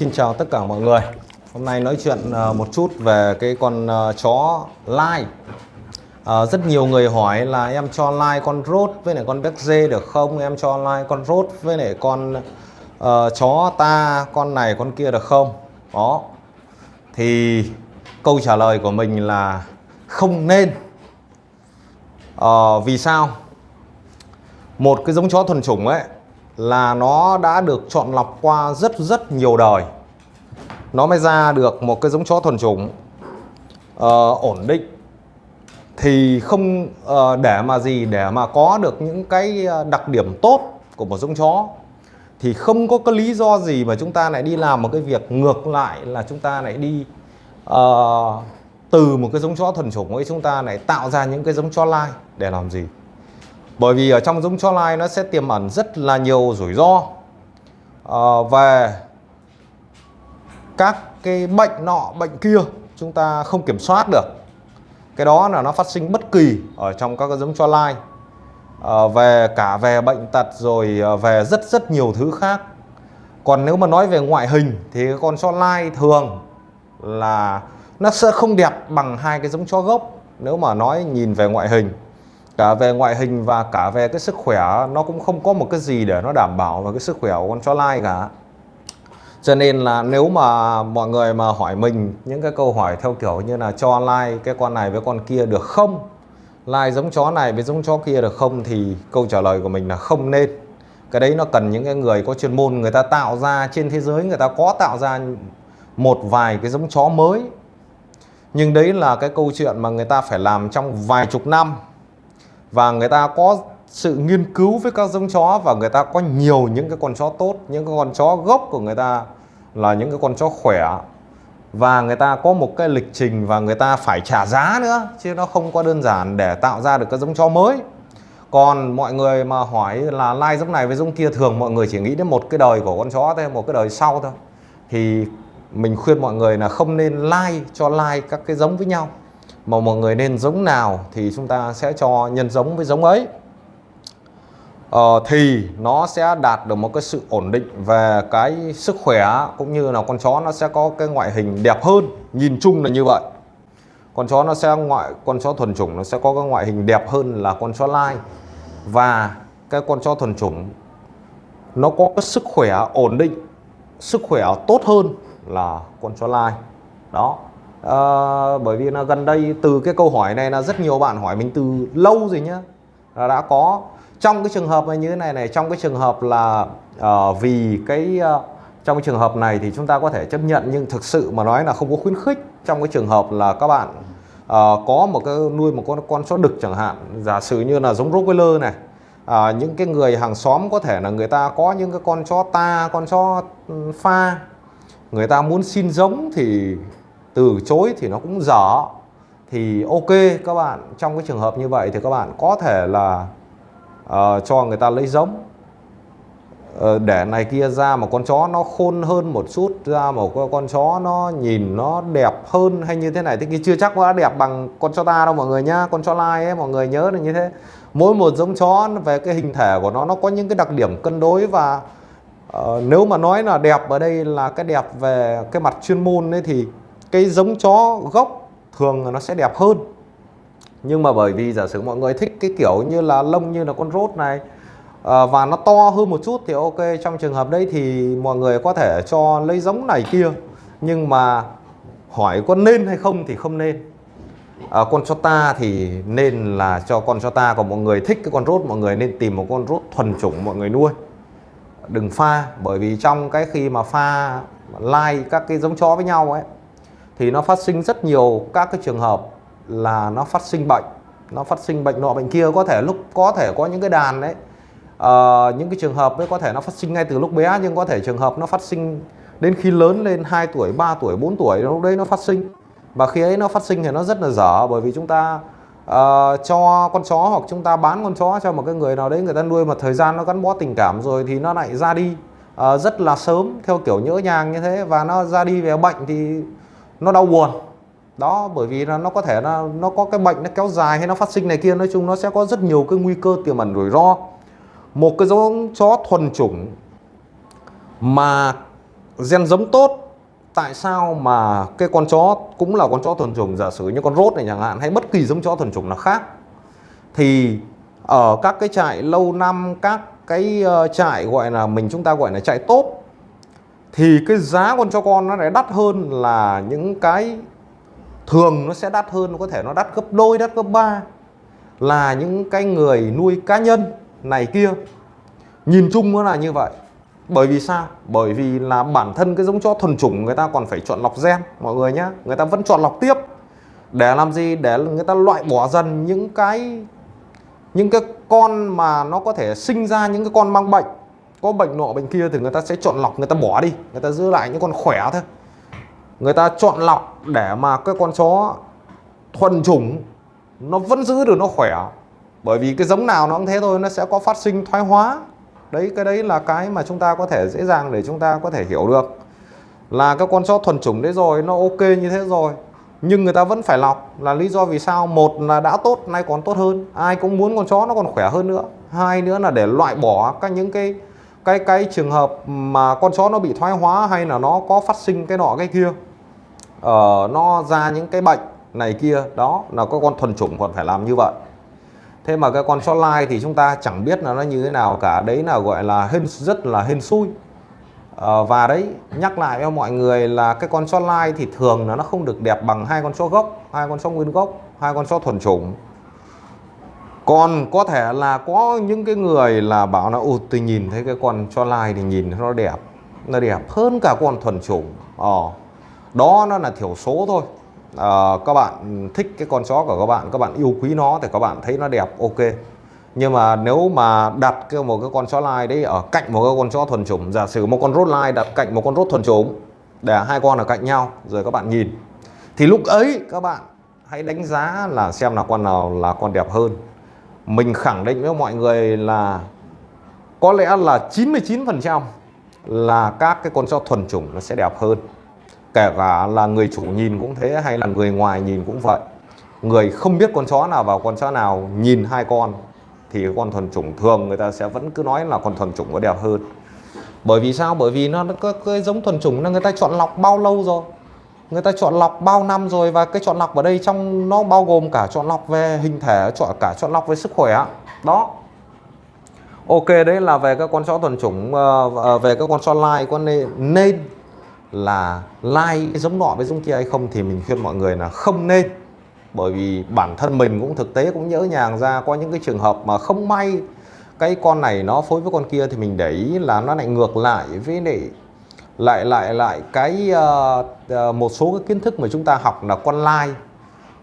Xin chào tất cả mọi người. Hôm nay nói chuyện ờ, một chút về cái con ờ, chó lai. À, Rất nhiều người hỏi là em cho lai con rốt với lại con béc dê được không? Em cho lai con rốt với lại con uh, chó ta con này con kia được không? Đó. Thì câu trả lời của mình là không nên. À, Vì sao? Một cái giống chó thuần chủng ấy là nó đã được chọn lọc qua rất rất nhiều đời. Nó mới ra được một cái giống chó thuần chủng uh, ổn định. Thì không uh, để mà gì để mà có được những cái ờ, đặc điểm tốt của một giống chó thì không có cái lý do gì mà chúng ta lại đi làm một cái việc ngược lại là chúng ta lại đi uh, từ một cái giống chó thuần chủng ấy chúng ta lại tạo ra những cái giống chó lai để làm gì? Bởi vì ở trong giống chó lai nó sẽ tiềm ẩn rất là nhiều rủi ro uh, về các cái bệnh nọ bệnh kia chúng ta không kiểm soát được. Cái đó là nó phát sinh bất kỳ ở trong các cái giống chó lai à, về cả về bệnh tật rồi ờ, về rất rất nhiều thứ khác. Còn nếu mà nói về ngoại hình thì con chó lai thường là nó sẽ không đẹp bằng hai cái giống chó gốc. Nếu mà nói nhìn về ngoại hình cả về ngoại hình và cả về cái sức khỏe, nó cũng không có một cái gì để nó đảm bảo về cái sức khỏe của con chó lai cả. Cho nên là nếu mà mọi người mà hỏi mình những cái câu hỏi theo kiểu như là cho lai cái con này với con kia được không? Lai giống chó này với giống chó kia được không? thì câu trả lời của mình là không nên. Cái đấy nó cần những cái người có chuyên môn người ta tạo ra, trên thế giới người ta có tạo ra một vài cái giống chó mới. Nhưng đấy là cái câu chuyện mà người ta phải làm trong vài chục năm và người ta có sự nghiên cứu với các giống chó và người ta có nhiều những cái con chó tốt, những cái con chó gốc của người ta là những cái con chó khỏe. Và người ta có một cái lịch trình và người ta phải trả giá nữa, chứ nó không có đơn giản để tạo ra được các giống chó mới. Còn mọi người mà hỏi là lai giống này với giống kia, thường mọi người chỉ nghĩ đến một cái đời của con chó thôi, một cái đời sau thôi. Thì mình khuyên mọi người là không nên lai cho lai các cái giống với nhau mà mọi người nên giống nào thì chúng ta sẽ cho nhân giống với giống ấy. Ờ, thì nó sẽ đạt được một cái sự ổn định về cái sức khỏe cũng như là con chó nó sẽ có cái ngoại hình đẹp hơn. Nhìn chung là như vậy. Con chó nó sẽ ngoại con chó thuần chủng nó sẽ có cái ngoại hình đẹp hơn là con chó lai. Và cái con chó thuần chủng nó có cái sức khỏe ổn định sức khỏe tốt hơn là con chó lai. Đó à, bởi vì là gần đây từ cái câu hỏi này là rất nhiều bạn hỏi mình từ lâu rồi nhá. Là đã có. Trong cái trường hợp như thế này này trong cái trường hợp là uh, vì cái uh, trong cái trường hợp này thì chúng ta có thể chấp nhận nhưng thực sự mà nói là không có khuyến khích. Trong cái trường hợp là các bạn uh, có một cái nuôi một con con chó đực chẳng hạn giả sử như là giống Rottweiler này à, những cái người hàng xóm có thể là người ta có những cái con chó ta con chó ừ, pha người ta muốn xin giống thì từ chối thì nó cũng dở. Thì ok các bạn trong cái trường hợp như vậy thì các bạn có thể là uh, cho người ta lấy giống. Uh, để này kia ra một con chó nó khôn hơn một chút ra một con chó nó nhìn nó đẹp hơn hay như thế này thế kia chưa chắc nó đã đẹp bằng con chó ta đâu mọi người nhá con chó lai ấy mọi người nhớ là như thế. Mỗi một giống chó về cái hình thể của nó nó có những cái đặc điểm cân đối và uh, nếu mà nói là đẹp ở đây là cái đẹp về cái mặt chuyên môn ấy thì cái giống chó gốc thường nó sẽ đẹp hơn. Nhưng mà bởi vì giả sử mọi người thích cái kiểu như là lông như là con rốt này à, và nó to hơn một chút thì ok trong trường hợp đấy thì mọi người có thể cho lấy giống này kia. Nhưng mà hỏi có nên hay không thì không nên. À, con cho ta thì nên là cho con cho ta còn mọi người thích cái con rốt mọi người nên tìm một con rốt thuần chủng mọi người nuôi. Đừng pha bởi vì trong cái khi mà pha lai các cái giống chó với nhau ấy thì nó phát sinh rất nhiều các cái trường hợp là nó phát sinh bệnh. Nó phát sinh bệnh nọ bệnh kia có thể lúc có thể có những cái đàn đấy. Uh, những cái trường hợp ấy có thể nó phát sinh ngay từ lúc bé nhưng có thể trường hợp nó phát sinh đến khi lớn lên 2 tuổi 3 tuổi 4 tuổi lúc đấy nó phát sinh. Và khi ấy nó phát sinh thì nó rất là dở bởi vì chúng ta uh, cho con chó hoặc chúng ta bán con chó cho một cái người nào đấy người ta nuôi mà thời gian nó gắn bó tình cảm rồi thì nó lại ra đi uh, rất là sớm theo kiểu nhỡ nhàng như thế. Và nó ra đi về bệnh thì nó đau buồn. Đó, bởi vì là nó có thể là nó có cái bệnh nó kéo dài hay nó phát sinh này kia, nói chung nó sẽ có rất nhiều cái nguy cơ tiềm ẩn rủi ro. Một cái giống chó thuần chủng mà gen giống tốt, tại sao mà cái con chó cũng là con chó thuần chủng? Giả sử như con rốt này chẳng hạn, hay bất kỳ giống chó thuần chủng nào khác, thì ở các cái trại lâu năm, các cái ờ, trại gọi là mình chúng ta gọi là trại tốt thì cái giá con cho con nó lại đắt hơn là những cái thường nó sẽ đắt hơn có thể nó đắt gấp đôi, đắt gấp ba là những cái người nuôi cá nhân này kia. Nhìn chung nó là như vậy. Bởi vì sao? Bởi vì là bản thân cái giống chó thuần chủng người ta còn phải chọn lọc gen, mọi người nhé người ta vẫn chọn lọc tiếp. Để làm gì? Để người ta loại bỏ dần những cái những cái con mà nó có thể sinh ra những cái con mang bệnh có bệnh nọ bệnh kia thì người ta sẽ chọn lọc, người ta bỏ đi, người ta giữ lại những con khỏe thôi. Người ta chọn lọc để mà cái con chó thuần chủng, nó vẫn giữ được nó khỏe. Bởi vì cái giống nào nó cũng thế thôi, nó sẽ có phát sinh thoái hóa. Đấy, cái đấy là cái mà chúng ta có thể dễ dàng để chúng ta có thể hiểu được. Là cái con chó thuần chủng đấy rồi, nó ok như thế rồi, nhưng người ta vẫn phải lọc. Là lý do vì sao? Một là đã tốt, nay còn tốt hơn. Ai cũng muốn con chó nó còn khỏe hơn nữa. Hai nữa là để loại bỏ các những cái cái cái trường hợp mà con chó nó bị thoái hóa hay là nó có phát sinh cái nọ cái kia uh, nó ra những cái bệnh này kia đó là có con thuần chủng còn phải làm như vậy. Thế mà cái con chó lai thì chúng ta chẳng biết là nó như thế nào cả. Đấy là gọi là hên rất là hên xui. À, và đấy nhắc lại cho mọi người là cái con chó lai thì thường là nó không được đẹp bằng hai con chó gốc hai con chó nguyên gốc hai con chó thuần chủng còn có thể là có những cái người là bảo là ụt tôi nhìn thấy cái con chó lai thì nhìn nó đẹp nó đẹp hơn cả con thuần chủng. Ờ đó nó là thiểu số thôi. À, các bạn thích cái con chó của các bạn các bạn yêu quý nó thì các bạn thấy nó đẹp ok. Nhưng mà nếu mà đặt cái một cái con chó lai đấy ở cạnh một cái con chó thuần chủng giả sử một con rốt lai đặt cạnh một con rốt thuần chủng để hai con ở cạnh nhau rồi các bạn nhìn thì lúc ấy các bạn hãy đánh giá là xem là con nào là con đẹp hơn mình khẳng định với mọi người là có lẽ là 99% là các cái con chó thuần chủng nó sẽ đẹp hơn. Kể cả là người chủ nhìn cũng thế hay là người ngoài nhìn cũng vậy. Người không biết con chó nào vào con chó nào nhìn hai con thì con thuần chủng thường người ta sẽ vẫn cứ nói là con thuần chủng nó đẹp hơn. Bởi vì sao? Bởi vì nó có cái giống thuần chủng là người ta chọn lọc bao lâu rồi người ta chọn lọc bao năm rồi và cái chọn lọc ở đây trong nó bao gồm cả chọn lọc về hình thể chọn cả chọn lọc về sức khỏe đó. Ok đấy là về các con chó thuần chủng ờ, ờ, về các con chó lai. Con nên, nên là lai giống nọ với giống kia hay không thì mình khuyên mọi người là không nên. Bởi vì bản thân mình cũng thực tế cũng nhớ nhàng ra có những cái trường hợp mà không may cái con này nó phối với con kia thì mình để ý là nó lại ngược lại với lại lại lại lại cái uh, một số cái kiến thức mà chúng ta học là con lai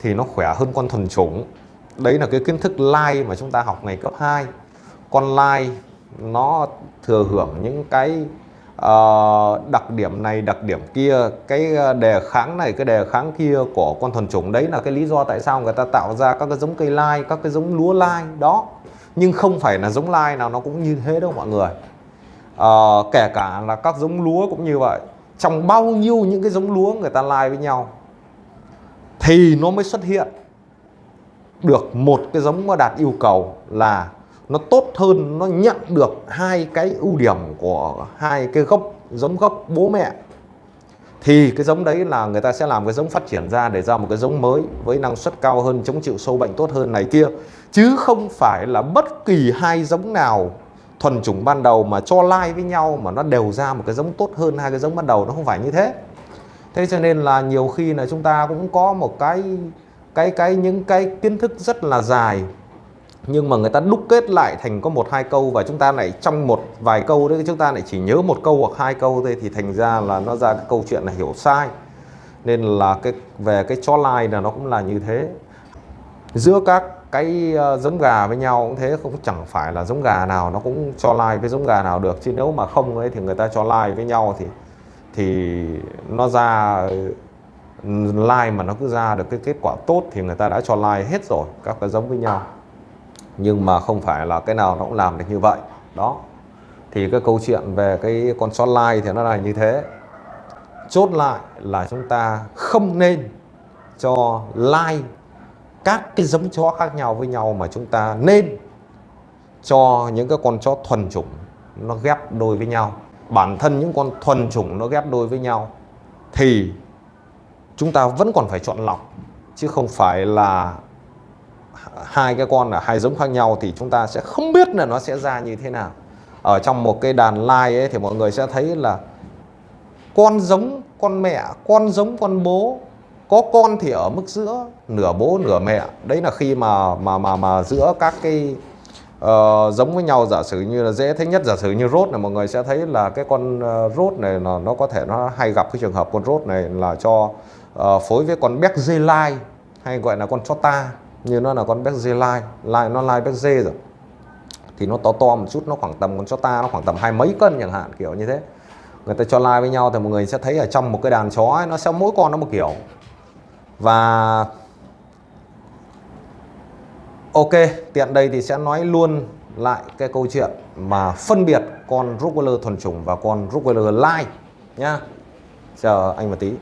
thì nó khỏe hơn con thuần chủng. Đấy là cái kiến thức lai mà chúng ta học ngày cấp 2 con lai nó thừa hưởng những cái uh, đặc điểm này đặc điểm kia. Cái đề kháng này cái đề kháng kia của con thuần chủng đấy là cái lý do tại sao người ta tạo ra các cái giống cây lai các cái giống lúa lai. Đó. Nhưng không phải là giống lai nào nó cũng như thế đâu mọi người à, kể cả là các giống lúa cũng như vậy. Trong bao nhiêu những cái giống lúa người ta lai với nhau thì nó mới xuất hiện được một cái giống mà đạt yêu cầu là nó tốt hơn nó nhận được hai cái ưu điểm của hai cái gốc giống gốc bố mẹ. Thì cái giống đấy là người ta sẽ làm cái giống phát triển ra để ra một cái giống mới với năng suất cao hơn chống chịu sâu bệnh tốt hơn này kia. Chứ không phải là bất kỳ hai giống nào thuần chủng ban đầu mà cho lai với nhau mà nó đều ra một cái giống tốt hơn hai cái giống ban đầu, nó không phải như thế. Thế cho nên là nhiều khi là chúng ta cũng có một cái cái cái những cái kiến thức rất là dài, nhưng mà người ta đúc kết lại thành có một hai câu và chúng ta lại trong một vài câu đấy, chúng ta lại chỉ nhớ một câu hoặc hai câu thôi thì thành ra là nó ra cái câu chuyện là hiểu sai. Nên là cái, về cái cho lai là nó cũng là như thế. Giữa các cái ờ, giống gà với nhau cũng thế, cũng chẳng phải là giống gà nào nó cũng cho lai với giống gà nào được. Chứ nếu mà không ấy thì người ta cho lai với nhau thì thì nó ra, like mà nó cứ ra được cái kết quả tốt thì người ta đã cho like hết rồi, các cái giống với nhau. Nhưng mà không phải là cái nào nó cũng làm được như vậy. Đó. Thì cái câu chuyện về cái con chó lai thì nó là như thế. Chốt lại là chúng ta không nên cho lai các cái giống chó khác nhau với nhau mà chúng ta nên cho những cái con chó thuần chủng nó ghép đôi với nhau. Bản thân những con thuần chủng nó ghép đôi với nhau thì chúng ta vẫn còn phải chọn lọc, chứ không phải là hai cái con là hai giống khác nhau thì chúng ta sẽ không biết là nó sẽ ra như thế nào. Ở trong một cái đàn lai ấy thì mọi người sẽ thấy là con giống, con mẹ, con giống, con bố có con thì ở mức giữa nửa bố nửa mẹ. Đấy là khi mà mà mà mà giữa các cái uh, giống với nhau giả sử như là dễ thấy nhất giả sử như rốt này mọi người sẽ thấy là cái con uh, rốt này nó nó có thể nó hay gặp cái trường hợp con rốt này là cho uh, phối với con béc dê lai hay gọi là con chó ta như nó là con béc dê lai. Lai nó lai béc dê rồi. Thì nó to to một chút nó khoảng tầm con chó ta nó khoảng tầm hai mấy cân chẳng hạn kiểu như thế. Người ta cho lai với nhau thì mọi người sẽ thấy ở trong một cái đàn chó ấy, nó sẽ mỗi con nó một kiểu và ok, tiện đây thì sẽ nói luôn lại cái câu chuyện mà phân biệt con Rottweiler thuần chủng và con Rottweiler lai nhá. Chờ anh một tí.